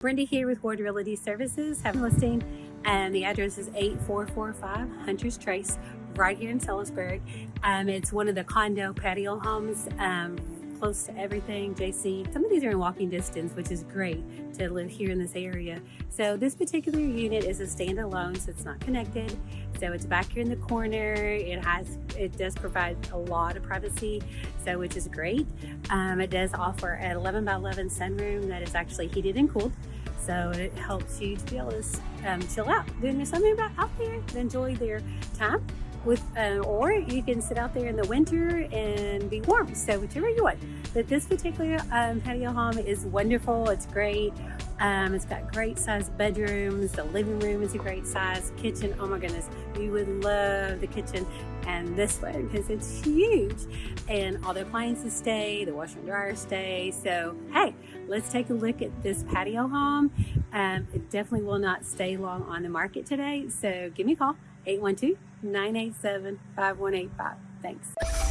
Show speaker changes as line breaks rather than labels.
Brenda here with Ward Realty Services, have a listing, and the address is 8445 Hunter's Trace, right here in Salisbury. Um, it's one of the condo patio homes, um, close to everything, JC. Some of these are in walking distance, which is great to live here in this area. So this particular unit is a standalone, so it's not connected. So it's back here in the corner. It has, it does provide a lot of privacy, so which is great. Um, it does offer an 11 by 11 sunroom that is actually heated and cooled. So it helps you to be able to um, chill out, doing something about out there, enjoy their time with, uh, or you can sit out there in the winter and be warm. So whichever you want. But this particular um, patio home is wonderful. It's great. Um, it's got great sized bedrooms. The living room is a great size. Kitchen, oh my goodness, we would love the kitchen and this one because it's huge. And all the appliances stay, the washer and dryer stay. So hey, let's take a look at this patio home. Um, it definitely will not stay long on the market today. So give me a call, 812 987 5185. Thanks.